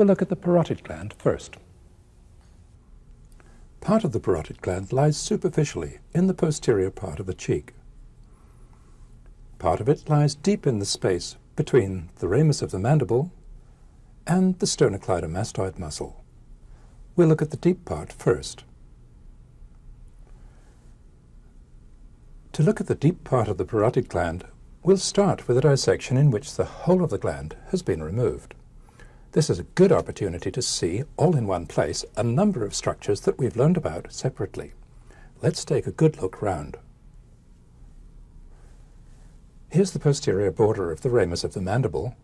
we'll look at the parotid gland first. Part of the parotid gland lies superficially in the posterior part of the cheek. Part of it lies deep in the space between the ramus of the mandible and the sternocleidomastoid muscle. We'll look at the deep part first. To look at the deep part of the parotid gland, we'll start with a dissection in which the whole of the gland has been removed. This is a good opportunity to see, all in one place, a number of structures that we've learned about separately. Let's take a good look round. Here's the posterior border of the ramus of the mandible.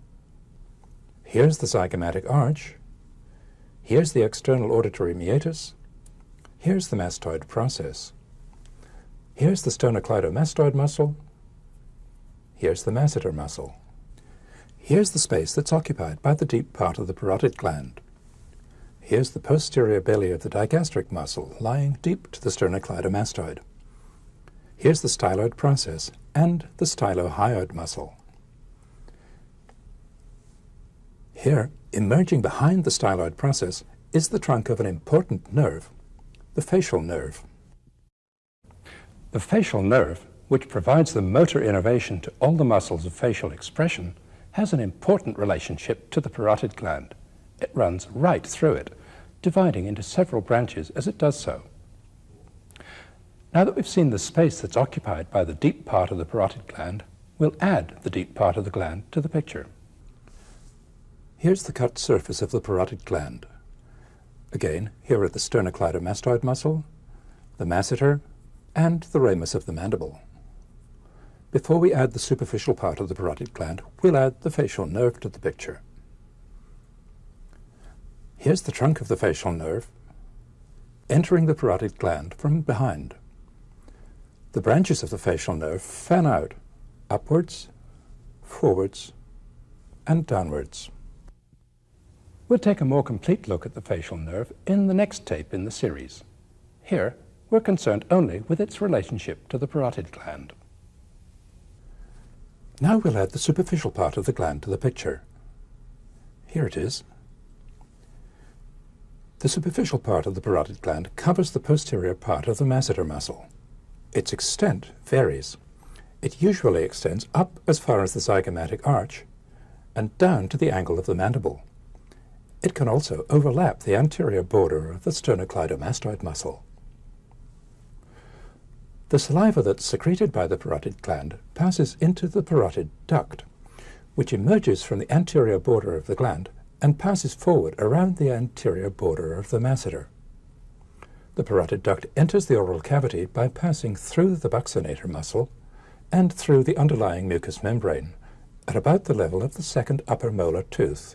Here's the zygomatic arch. Here's the external auditory meatus. Here's the mastoid process. Here's the sternocleidomastoid muscle. Here's the masseter muscle. Here's the space that's occupied by the deep part of the parotid gland. Here's the posterior belly of the digastric muscle lying deep to the sternocleidomastoid. Here's the styloid process and the stylohyoid muscle. Here, emerging behind the styloid process, is the trunk of an important nerve, the facial nerve. The facial nerve, which provides the motor innervation to all the muscles of facial expression, has an important relationship to the parotid gland. It runs right through it, dividing into several branches as it does so. Now that we've seen the space that's occupied by the deep part of the parotid gland, we'll add the deep part of the gland to the picture. Here's the cut surface of the parotid gland. Again, here are the sternocleidomastoid muscle, the masseter, and the ramus of the mandible. Before we add the superficial part of the parotid gland, we'll add the facial nerve to the picture. Here's the trunk of the facial nerve entering the parotid gland from behind. The branches of the facial nerve fan out upwards, forwards, and downwards. We'll take a more complete look at the facial nerve in the next tape in the series. Here, we're concerned only with its relationship to the parotid gland. Now we'll add the superficial part of the gland to the picture. Here it is. The superficial part of the parotid gland covers the posterior part of the masseter muscle. Its extent varies. It usually extends up as far as the zygomatic arch and down to the angle of the mandible. It can also overlap the anterior border of the sternocleidomastoid muscle. The saliva that's secreted by the parotid gland passes into the parotid duct, which emerges from the anterior border of the gland and passes forward around the anterior border of the masseter. The parotid duct enters the oral cavity by passing through the buccinator muscle and through the underlying mucous membrane at about the level of the second upper molar tooth.